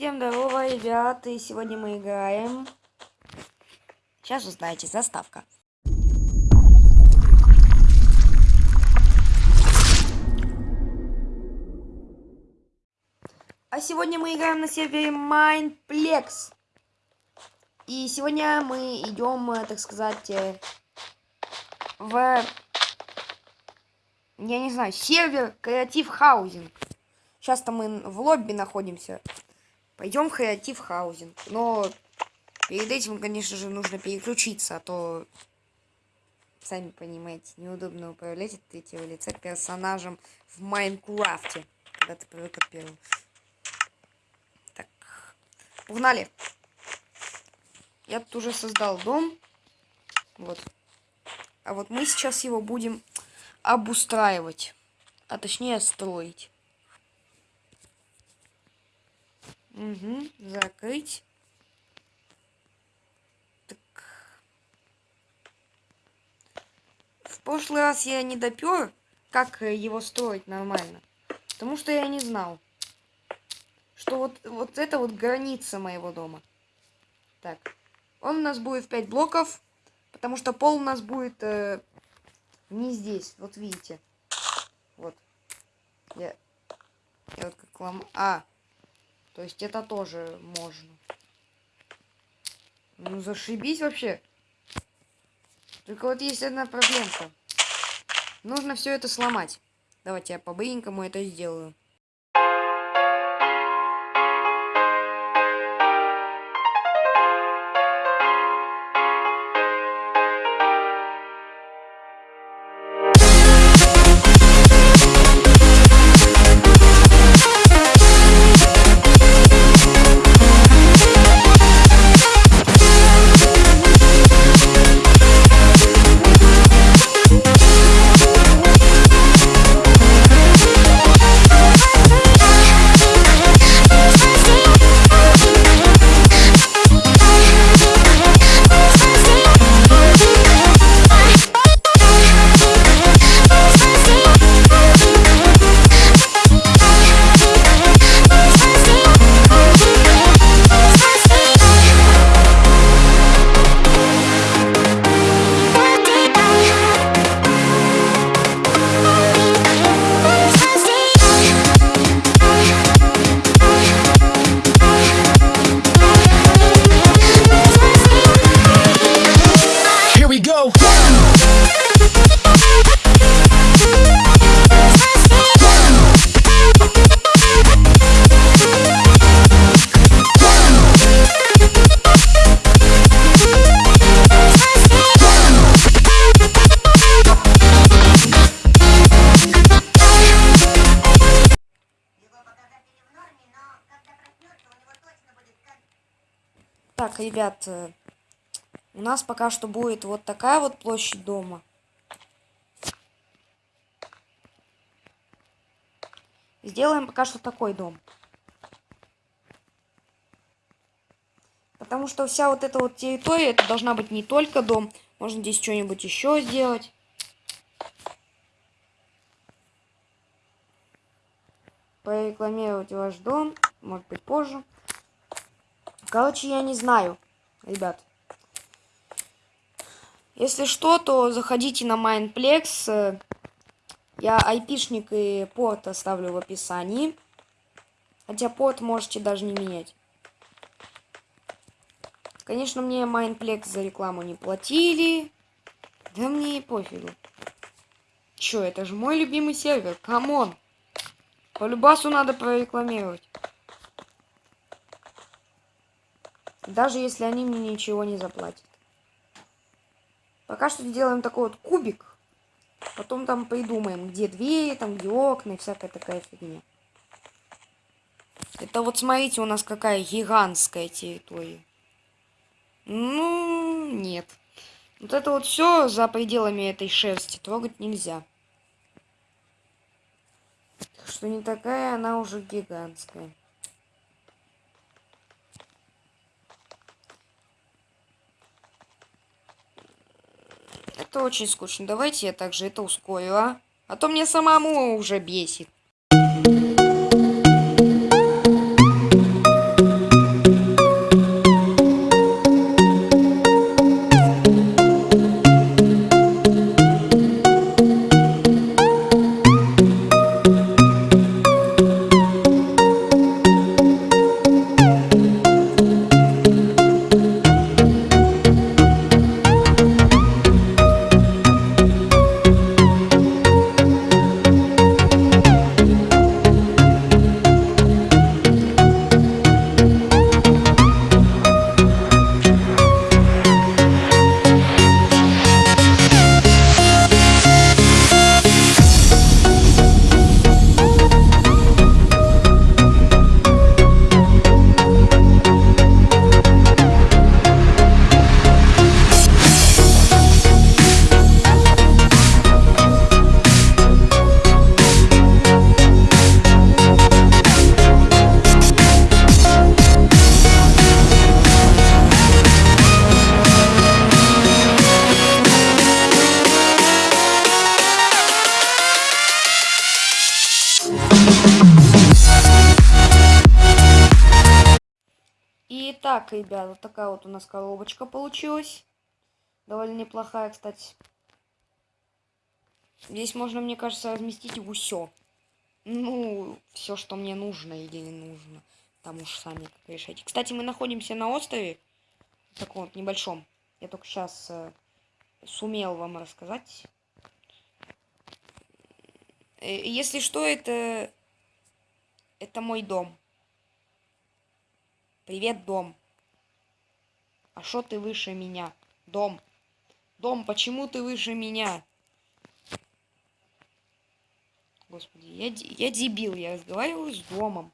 Всем здорово, ребят, и сегодня мы играем. Сейчас узнаете, заставка. А сегодня мы играем на сервере Mindplex. И сегодня мы идем, э, так сказать, э, в... Я не знаю, сервер Креатив Хаузинг. Сейчас-то мы в лобби находимся. Пойдем в креатив хаузинг. Но перед этим, конечно же, нужно переключиться, а то, сами понимаете, неудобно управлять от третьего лица персонажем в Майнкрафте, когда ты привык от первого. Так, погнали. Я тут уже создал дом. Вот. А вот мы сейчас его будем обустраивать. А точнее строить. Угу, закрыть. Так. В прошлый раз я не допер, как его строить нормально. Потому что я не знал, что вот, вот это вот граница моего дома. Так. Он у нас будет в 5 блоков, потому что пол у нас будет э, не здесь. Вот видите. Вот. Я, я вот как лом... А, то есть это тоже можно. Ну зашибись вообще. Только вот есть одна проблемка. Нужно все это сломать. Давайте я по-быстренькому это сделаю. Так, ребят, э, у нас пока что будет вот такая вот площадь дома. Сделаем пока что такой дом. Потому что вся вот эта вот территория, это должна быть не только дом. Можно здесь что-нибудь еще сделать. Порекламировать ваш дом. Может быть позже. Короче, я не знаю, ребят. Если что, то заходите на Mineplex. Я айпишник и порт оставлю в описании. Хотя порт можете даже не менять. Конечно, мне Mineplex за рекламу не платили. Да мне и пофигу. Чё, это же мой любимый сервер. Come on. По любасу надо прорекламировать. Даже если они мне ничего не заплатят. Пока что делаем такой вот кубик. Потом там придумаем, где двери, там где окна и всякая такая фигня. Это вот смотрите, у нас какая гигантская территория. Ну, нет. Вот это вот все за пределами этой шерсти трогать нельзя. Так что не такая она уже гигантская. Это очень скучно. Давайте я также это ускорю, а? А то мне самому уже бесит. Итак, ребят, вот такая вот у нас коробочка получилась. Довольно неплохая, кстати. Здесь можно, мне кажется, разместить все. Ну, все, что мне нужно или не нужно. Там уж сами как решайте. Кстати, мы находимся на острове. Таком вот небольшом. Я только сейчас э, сумел вам рассказать. Э, если что, это... Это мой дом. Привет, дом. А что ты выше меня? Дом. Дом, почему ты выше меня? Господи, я, я дебил, я разговариваю с домом.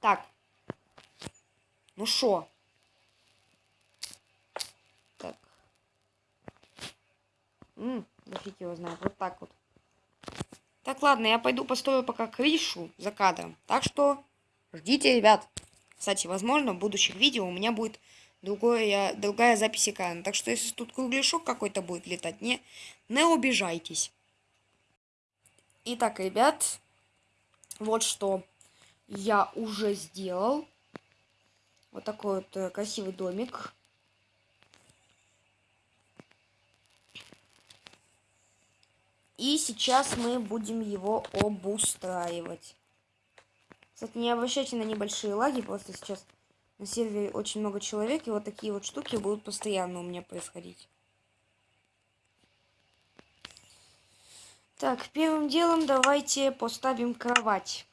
Так. Ну шо? Так. Ммм, да фиг его знает. Вот так вот. Так, ладно, я пойду построю пока крышу за кадром. Так что ждите, ребят. Кстати, возможно, в будущих видео у меня будет другое, другая запись экрана. Так что, если тут кругляшок какой-то будет летать, не, не обижайтесь. Итак, ребят, вот что я уже сделал. Вот такой вот э, красивый домик. И сейчас мы будем его обустраивать. Кстати, не обращайте на небольшие лаги, просто сейчас на сервере очень много человек, и вот такие вот штуки будут постоянно у меня происходить. Так, первым делом давайте поставим кровать.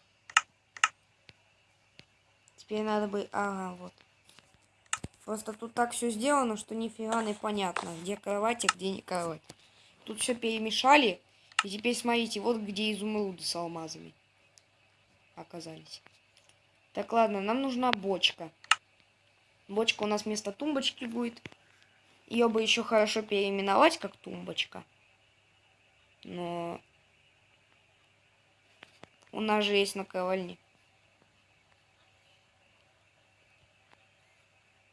Теперь надо бы... Ага, вот. Просто тут так все сделано, что нифига не понятно, где кровать, а где не кровать. Тут все перемешали. И теперь смотрите, вот где изумруды с алмазами оказались. Так, ладно, нам нужна бочка. Бочка у нас вместо тумбочки будет. Ее бы еще хорошо переименовать как тумбочка. Но у нас же есть наковальни.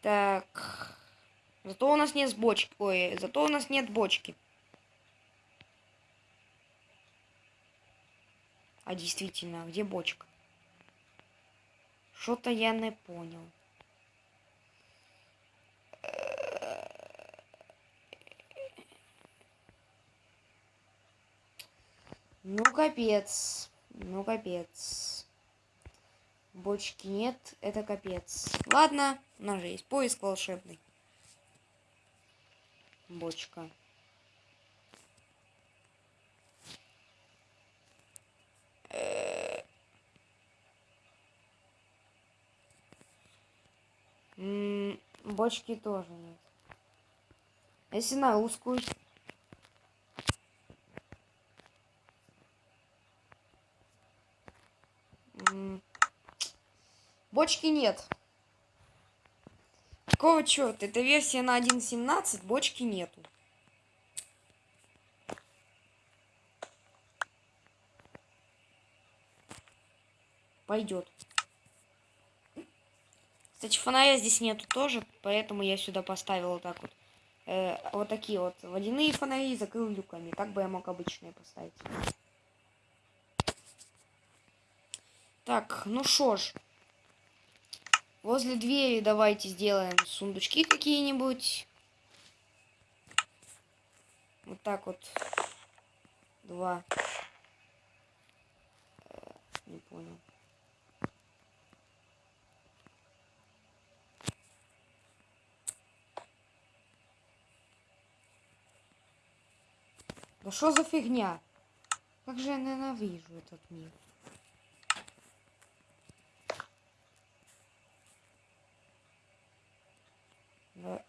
Так. Зато у нас нет бочки. Ой, зато у нас нет бочки. А действительно, где бочка? Что-то я не понял. Ну, капец. Ну, капец. Бочки нет, это капец. Ладно, у нас же есть поиск волшебный. Бочка. Бочки тоже нет. Если на узкую... Бочки нет. Какого черта? Это версия на 1.17, бочки нету. Пойдет. Кстати, фонаря здесь нету тоже, поэтому я сюда поставил вот так вот. Э, вот такие вот водяные фонари закрыл люками. Так бы я мог обычные поставить. Так, ну шо ж. Возле двери давайте сделаем сундучки какие-нибудь. Вот так вот. Два. Э, не понял. Что за фигня? Как же я ненавижу этот мир.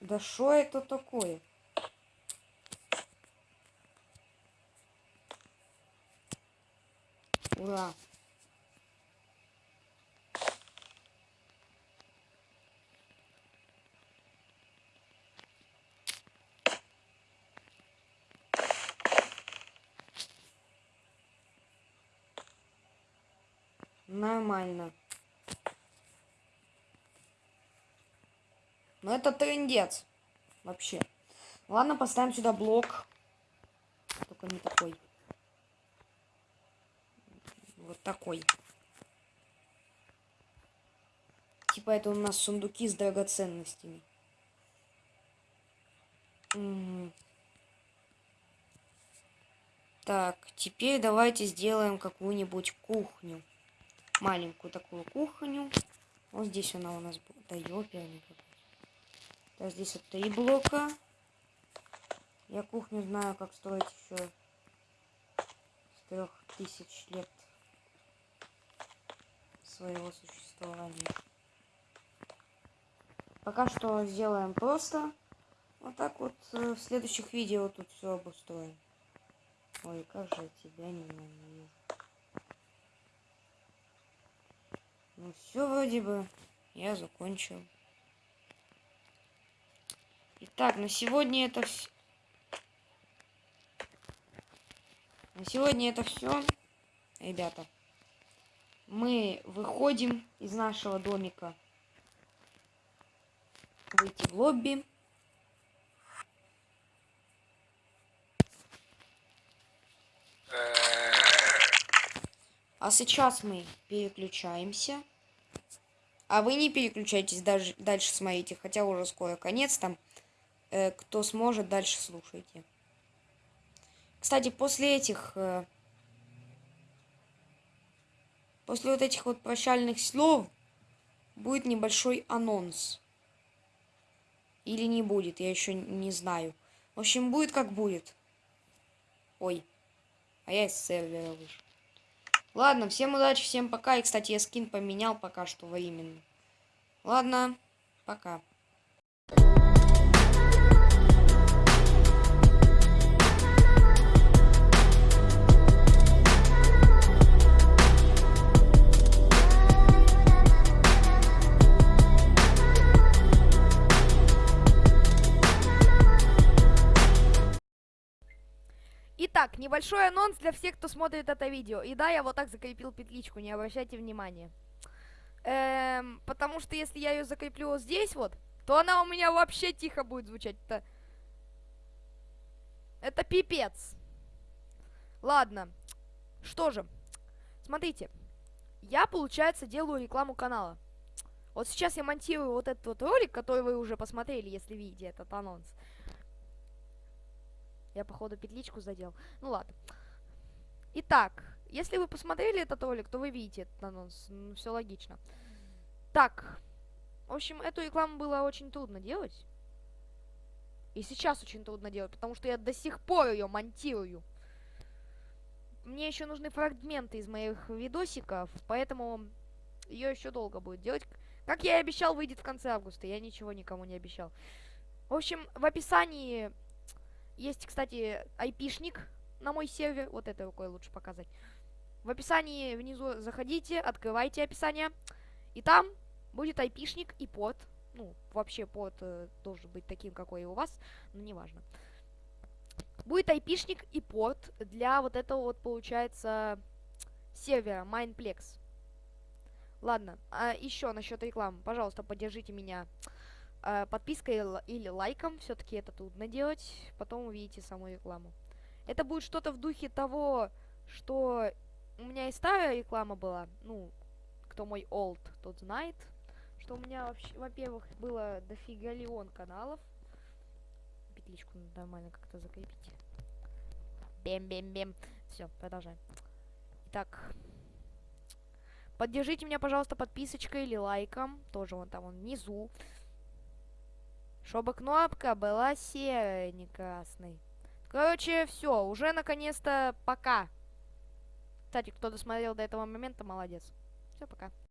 Да что это такое? Ура! Нормально. Но это трендец. Вообще. Ладно, поставим сюда блок. Только не такой. Вот такой. Типа это у нас сундуки с драгоценностями. Угу. Так, теперь давайте сделаем какую-нибудь кухню. Маленькую такую кухню. Вот здесь она у нас будет. Да Так, здесь вот три блока. Я кухню знаю, как строить еще с трех тысяч лет своего существования. Пока что сделаем просто. Вот так вот э, в следующих видео тут все обустроим. Ой, как же тебя ненавижу. Ну все вроде бы я закончил. Итак, на сегодня это все. На сегодня это все, ребята. Мы выходим из нашего домика. Выйти в лобби. А сейчас мы переключаемся. А вы не переключайтесь, даже дальше смотрите, хотя уже скоро конец там. Э, кто сможет, дальше слушайте. Кстати, после этих... Э, после вот этих вот прощальных слов будет небольшой анонс. Или не будет, я еще не знаю. В общем, будет как будет. Ой. А я из сервера вышел. Ладно, всем удачи, всем пока. И, кстати, я скин поменял пока что временно. Ладно, пока. Итак, небольшой анонс для всех, кто смотрит это видео. И да, я вот так закрепил петличку, не обращайте внимания. Эм, потому что если я ее закреплю вот здесь вот, то она у меня вообще тихо будет звучать. Это, это пипец. Ладно. Что же. Смотрите. Я, получается, делаю рекламу канала. Вот сейчас я монтирую вот этот вот ролик, который вы уже посмотрели, если видите этот анонс. Я, походу, петличку задел. Ну, ладно. Итак, если вы посмотрели этот ролик, то вы видите этот анонс. Ну, все логично. Так. В общем, эту рекламу было очень трудно делать. И сейчас очень трудно делать, потому что я до сих пор ее монтирую. Мне еще нужны фрагменты из моих видосиков, поэтому ее еще долго будет делать. Как я и обещал, выйдет в конце августа. Я ничего никому не обещал. В общем, в описании есть, кстати, айпишник на мой сервер. Вот это рукой лучше показать. В описании внизу заходите, открывайте описание. И там будет айпишник и порт. Ну, вообще порт э, должен быть таким, какой и у вас, но неважно. Будет айпишник и порт для вот этого вот, получается, сервера Mindplex. Ладно, а еще насчет рекламы. Пожалуйста, поддержите меня подпиской или лайком. Все-таки это трудно делать. Потом увидите саму рекламу. Это будет что-то в духе того, что у меня и старая реклама была. Ну, кто мой олд, тот знает. Что у меня вообще, во-первых, было дофига леон каналов. Петличку нормально как-то закрепить. Бем-бем-бем. Все, продолжаем. Итак. Поддержите меня, пожалуйста, подписочкой или лайком. Тоже вон там, вон внизу. Чтобы кнопка была красной. Короче, все, уже наконец-то пока. Кстати, кто досмотрел до этого момента, молодец. Все, пока.